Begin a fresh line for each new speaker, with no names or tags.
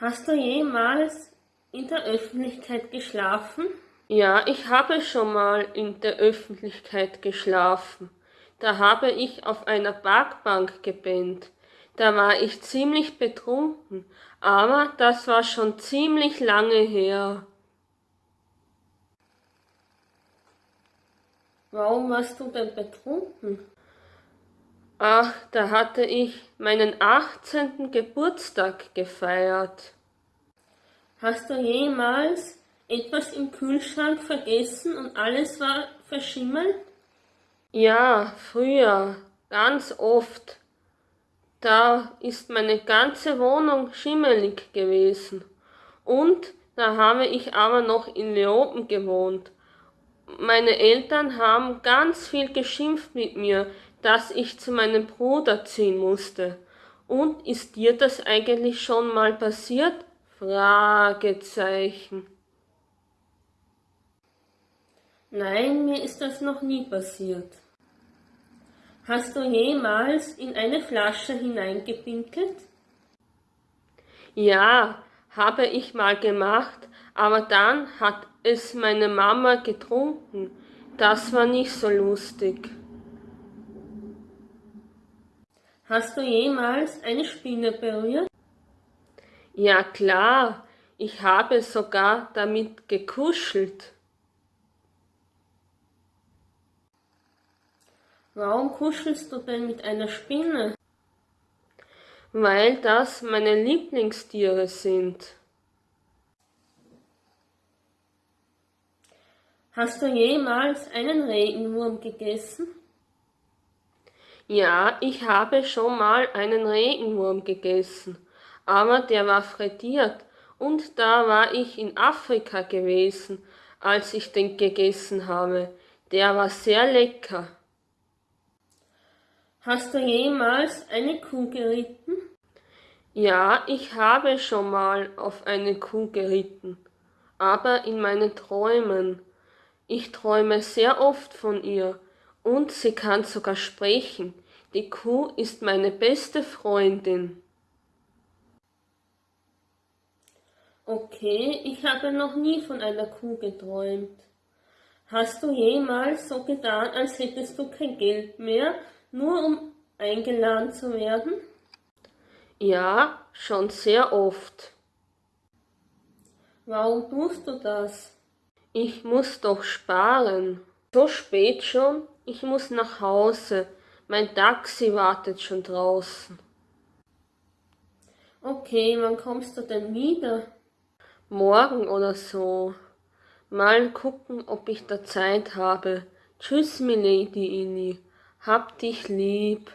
Hast du jemals in der Öffentlichkeit geschlafen?
Ja, ich habe schon mal in der Öffentlichkeit geschlafen. Da habe ich auf einer Parkbank gepennt. Da war ich ziemlich betrunken, aber das war schon ziemlich lange her.
Warum warst du denn betrunken?
Ach, da hatte ich meinen 18. Geburtstag gefeiert.
Hast du jemals etwas im Kühlschrank vergessen und alles war verschimmelt?
Ja, früher, ganz oft. Da ist meine ganze Wohnung schimmelig gewesen. Und da habe ich aber noch in Leoben gewohnt meine Eltern haben ganz viel geschimpft mit mir, dass ich zu meinem Bruder ziehen musste. Und ist dir das eigentlich schon mal passiert? Fragezeichen.
Nein, mir ist das noch nie passiert. Hast du jemals in eine Flasche hineingepinkelt?
Ja, habe ich mal gemacht, aber dann hat es meine Mama getrunken. Das war nicht so lustig.
Hast du jemals eine Spinne berührt?
Ja klar, ich habe sogar damit gekuschelt.
Warum kuschelst du denn mit einer Spinne?
Weil das meine Lieblingstiere sind.
Hast du jemals einen Regenwurm gegessen?
Ja, ich habe schon mal einen Regenwurm gegessen, aber der war frittiert und da war ich in Afrika gewesen, als ich den gegessen habe. Der war sehr lecker.
Hast du jemals eine Kuh geritten?
Ja, ich habe schon mal auf eine Kuh geritten, aber in meinen Träumen. Ich träume sehr oft von ihr und sie kann sogar sprechen. Die Kuh ist meine beste Freundin.
Okay, ich habe noch nie von einer Kuh geträumt. Hast du jemals so getan, als hättest du kein Geld mehr, nur um eingeladen zu werden?
Ja, schon sehr oft.
Warum tust du das?
Ich muss doch sparen. So spät schon, ich muss nach Hause. Mein Taxi wartet schon draußen.
Okay, wann kommst du denn wieder?
Morgen oder so. Mal gucken, ob ich da Zeit habe. Tschüss, Milady Inni. Hab dich lieb.